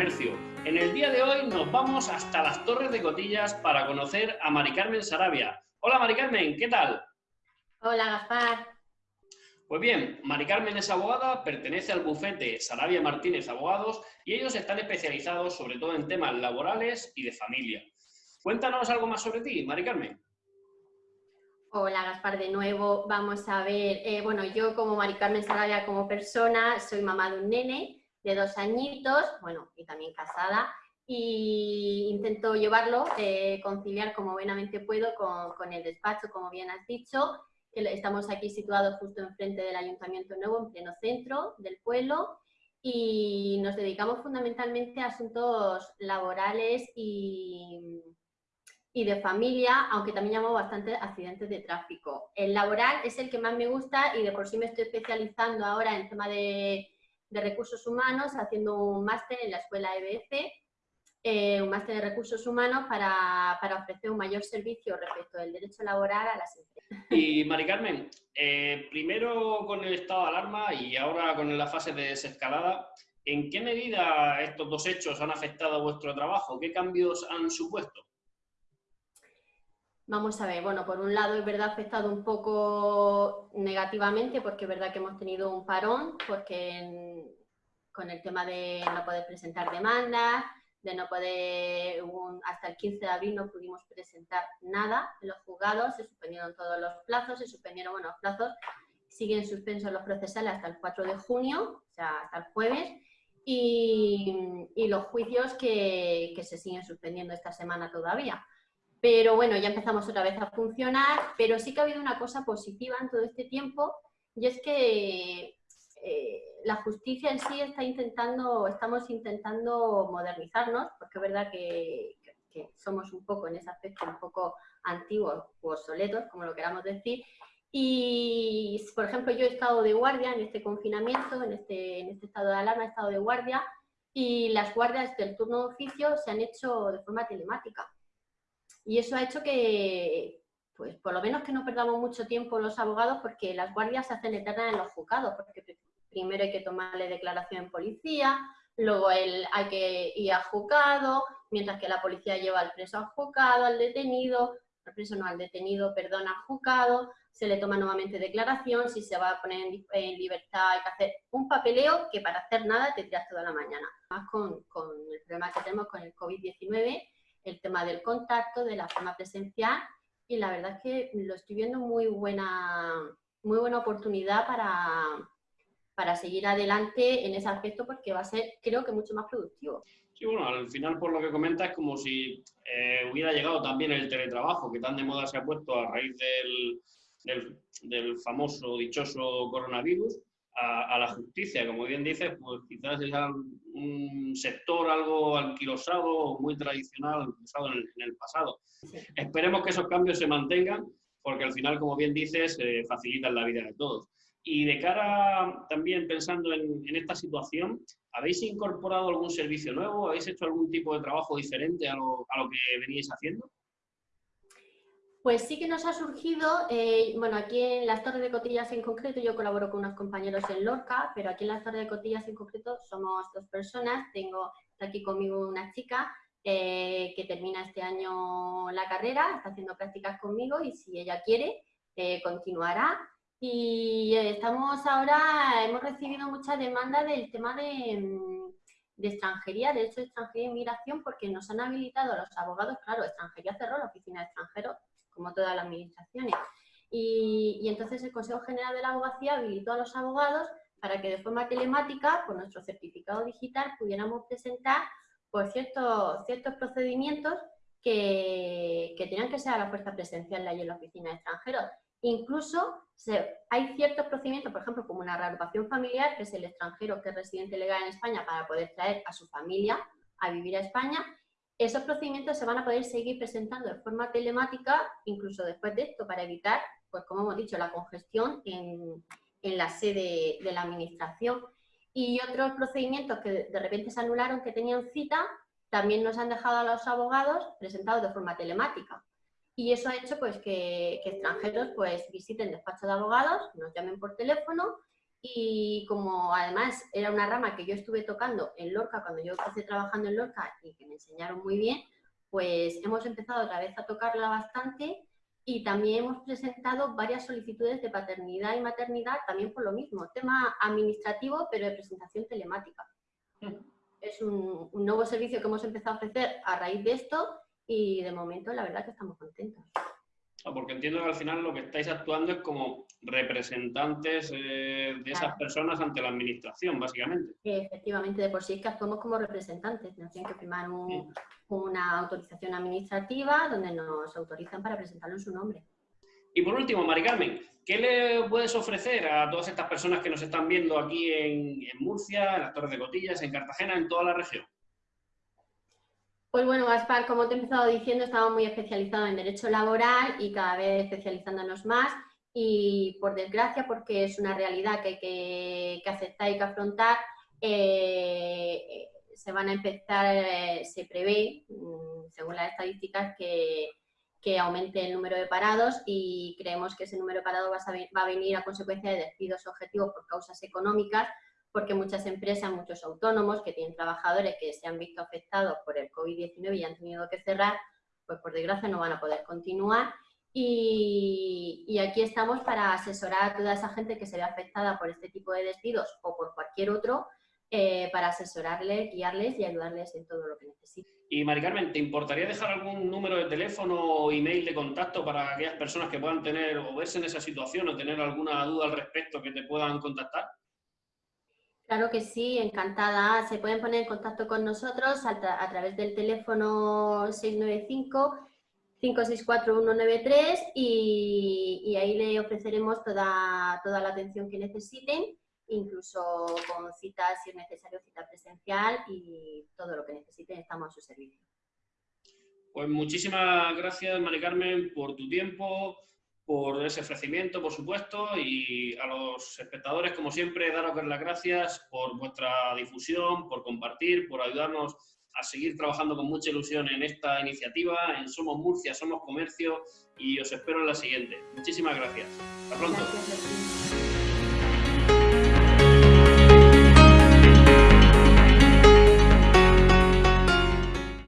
comercio. En el día de hoy nos vamos hasta las Torres de Cotillas para conocer a Mari Carmen Sarabia. Hola Mari Carmen, ¿qué tal? Hola Gaspar. Pues bien, Mari Carmen es abogada, pertenece al bufete Sarabia Martínez Abogados y ellos están especializados sobre todo en temas laborales y de familia. Cuéntanos algo más sobre ti, Mari Carmen. Hola Gaspar, de nuevo vamos a ver, eh, bueno, yo como Mari Carmen Sarabia como persona, soy mamá de un nene de dos añitos, bueno, y también casada, y intento llevarlo, eh, conciliar como buenamente puedo con, el despacho, como bien has dicho, que estamos aquí situados justo enfrente del Ayuntamiento Nuevo, en pleno centro del pueblo, y nos dedicamos fundamentalmente a asuntos laborales y y de familia, aunque también llamo bastante accidentes de tráfico. El laboral es el que más me gusta y de por sí me estoy especializando ahora en tema de, recursos humanos, haciendo un máster en la escuela EBF, eh, un máster de recursos humanos para, ofrecer un mayor servicio respecto del derecho laboral a las empresas. Y Mari Carmen, eh, primero con el estado de alarma y ahora con la fase de desescalada, ¿en qué medida estos dos hechos han afectado a vuestro trabajo? ¿Qué cambios han supuesto? Vamos a ver, bueno, por un lado es verdad afectado un poco negativamente porque es verdad que hemos tenido un parón porque con el tema de no poder presentar demandas, de no poder, hasta el 15 de abril no pudimos presentar nada en los juzgados, se suspendieron todos los plazos, se suspendieron, bueno, los plazos siguen suspensos los procesales hasta el 4 de junio, o sea, hasta el jueves, y, los juicios que se siguen suspendiendo esta semana todavía. Pero bueno, ya empezamos otra vez a funcionar, pero sí que ha habido una cosa positiva en todo este tiempo y es que eh, la justicia en sí está intentando, estamos intentando modernizarnos, porque es verdad que, somos un poco en ese aspecto un poco antiguos o obsoletos, como lo queramos decir, y, por ejemplo, yo he estado de guardia en este confinamiento, en este, en este estado de alarma, he estado de guardia, y las guardias del turno de oficio se han hecho de forma telemática. Y eso ha hecho que, pues por lo menos que no perdamos mucho tiempo los abogados porque las guardias se hacen eternas en los juzgados, porque primero hay que tomarle declaración en policía, luego él hay que ir a juzgado, mientras que la policía lleva al preso al juzgado, al detenido, al preso no, al detenido, perdón, al juzgado, se le toma nuevamente declaración, si se va a poner en, libertad hay que hacer un papeleo que para hacer nada te tiras toda la mañana. Más con, con el problema que tenemos con el COVID-19, el tema del contacto, de la forma presencial y la verdad es que lo estoy viendo muy buena, muy buena oportunidad para, para seguir adelante en ese aspecto porque va a ser, creo que, mucho más productivo. Sí, bueno, al final por lo que comentas es como si eh, hubiera llegado también el teletrabajo, que tan de moda se ha puesto a raíz del, del, del famoso, dichoso coronavirus, a, la justicia. Como bien dices, pues quizás es un sector algo alquilosado, muy tradicional, usado en el, pasado. Esperemos que esos cambios se mantengan, porque al final, como bien dices, eh, facilitan la vida de todos. Y de cara también pensando en, esta situación, ¿habéis incorporado algún servicio nuevo? ¿Habéis hecho algún tipo de trabajo diferente a lo, a lo que veníais haciendo? Pues sí que nos ha surgido, eh, bueno, aquí en las Torres de Cotillas en concreto, yo colaboro con unos compañeros en Lorca, pero aquí en las Torres de Cotillas en concreto somos dos personas. Tengo aquí conmigo una chica eh, que termina este año la carrera, está haciendo prácticas conmigo y si ella quiere, eh, continuará. Y estamos ahora, hemos recibido mucha demanda del tema de, mm, de extranjería, de hecho extranjería e inmigración, porque nos han habilitado a los abogados, claro, extranjería cerró la oficina de extranjeros como todas las administraciones. Y, entonces el Consejo General de la Abogacía habilitó a los abogados para que de forma telemática, por nuestro certificado digital, pudiéramos presentar por ciertos, ciertos procedimientos que, que tenían que ser a la fuerza presencial allí en la oficina de extranjeros. Incluso hay ciertos procedimientos, por ejemplo, como una reagrupación familiar, que es el extranjero que es residente legal en España para poder traer a su familia a vivir a España, esos procedimientos se van a poder seguir presentando de forma telemática, incluso después de esto, para evitar, pues como hemos dicho, la congestión en, la sede de la administración. Y otros procedimientos que de repente se anularon, que tenían cita, también nos han dejado a los abogados presentados de forma telemática. Y eso ha hecho pues, que, extranjeros pues, visiten despachos de abogados, nos llamen por teléfono y como además era una rama que yo estuve tocando en Lorca cuando yo empecé trabajando en Lorca y que me enseñaron muy bien, pues hemos empezado otra vez a tocarla bastante y también hemos presentado varias solicitudes de paternidad y maternidad también por lo mismo, tema administrativo pero de presentación telemática. Mm. Es un, un nuevo servicio que hemos empezado a ofrecer a raíz de esto y de momento la verdad que estamos contentos. Ah, porque entiendo que al final lo que estáis actuando es como representantes eh, de esas personas ante la administración, básicamente. Efectivamente, de por sí es que actuamos como representantes, nos tienen que firmar una autorización administrativa donde nos autorizan para presentarlo en su nombre. Y por último, Mari Carmen, ¿qué le puedes ofrecer a todas estas personas que nos están viendo aquí en, en Murcia, en las Torres de Cotillas, en Cartagena, en toda la región? Pues bueno, Gaspar, como te he empezado diciendo, estamos muy especializados en derecho laboral y cada vez especializándonos más. Y por desgracia, porque es una realidad que hay que, aceptar y que afrontar, eh, se van a empezar, eh, se prevé, mm, según las estadísticas, que, que, aumente el número de parados y creemos que ese número de parados va a, va a venir a consecuencia de despidos objetivos por causas económicas porque muchas empresas, muchos autónomos que tienen trabajadores que se han visto afectados por el COVID-19 y han tenido que cerrar, pues por desgracia no van a poder continuar. Y, aquí estamos para asesorar a toda esa gente que se ve afectada por este tipo de despidos o por cualquier otro, eh, para asesorarles, guiarles y ayudarles en todo lo que necesiten. Y Mari Carmen, ¿te importaría dejar algún número de teléfono o email de contacto para aquellas personas que puedan tener o verse en esa situación o tener alguna duda al respecto que te puedan contactar? Claro que sí, encantada. Se pueden poner en contacto con nosotros a, través del teléfono 695-564-193 y, y, ahí le ofreceremos toda, toda la atención que necesiten, incluso con citas, si es necesario, cita presencial y todo lo que necesiten estamos a su servicio. Pues muchísimas gracias, Mari Carmen, por tu tiempo, por ese ofrecimiento, por supuesto, y a los espectadores, como siempre, daros las gracias por vuestra difusión, por compartir, por ayudarnos a seguir trabajando con mucha ilusión en esta iniciativa, en Somos Murcia, Somos Comercio, y os espero en la siguiente. Muchísimas gracias. Hasta pronto.